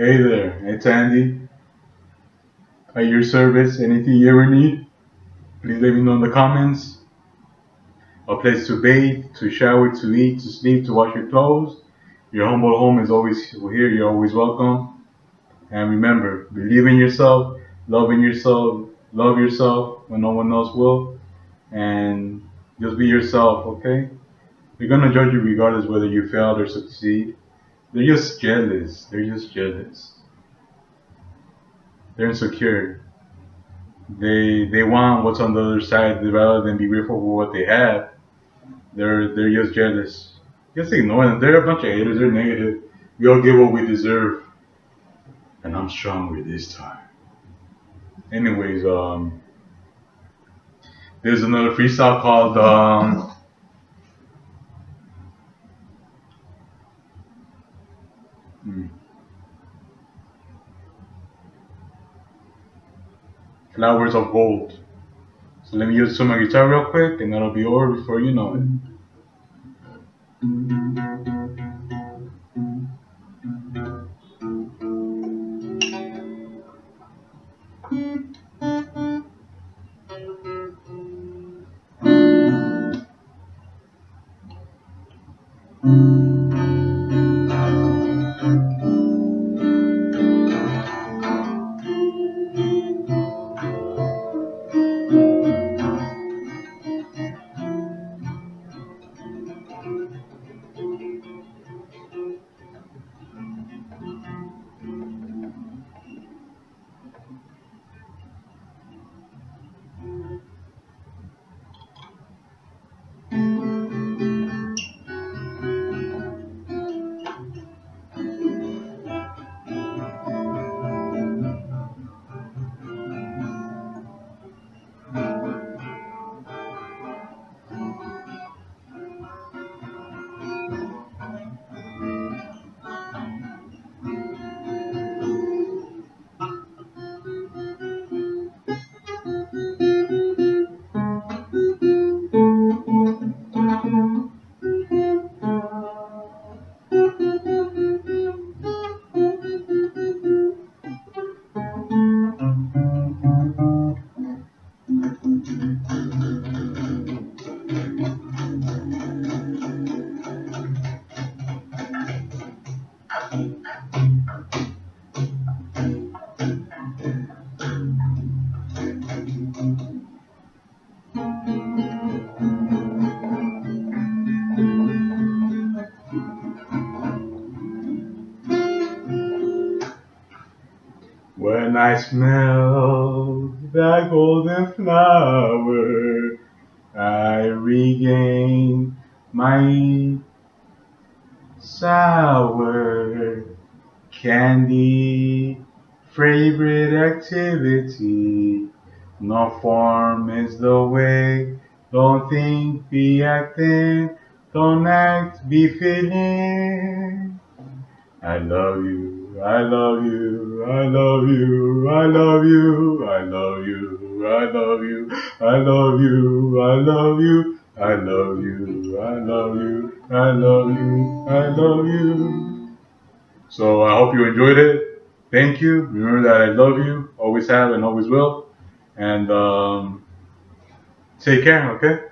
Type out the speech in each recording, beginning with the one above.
Hey there, it's Andy. At your service, anything you ever need, please let me know in the comments. A place to bathe, to shower, to eat, to sleep, to wash your clothes. Your humble home is always here, you're always welcome. And remember, believe in yourself, love in yourself, love yourself when no one else will, and just be yourself, okay? They're gonna judge you regardless whether you failed or succeed. They're just jealous. They're just jealous. They're insecure. They they want what's on the other side rather than be grateful for what they have. They're they're just jealous. Just ignore them. They're a bunch of haters. They're negative. We all get what we deserve. And I'm stronger this time. Anyways, um, there's another freestyle called um. Flowers of Gold. So let me use some of my guitar real quick, and that'll be over before you know it. Mm. When I smell that golden flower, I regain my sour candy favorite activity. No form is the way, don't think, be acting, don't act, be feeling. I love you, I love you, I love you, I love you, I love you, I love you, I love you, I love you, I love you, I love you, I love you, I love you. So I hope you enjoyed it. Thank you. Remember that I love you, always have and always will. And um, take care, okay?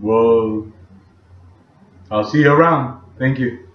Well, I'll see you around. Thank you.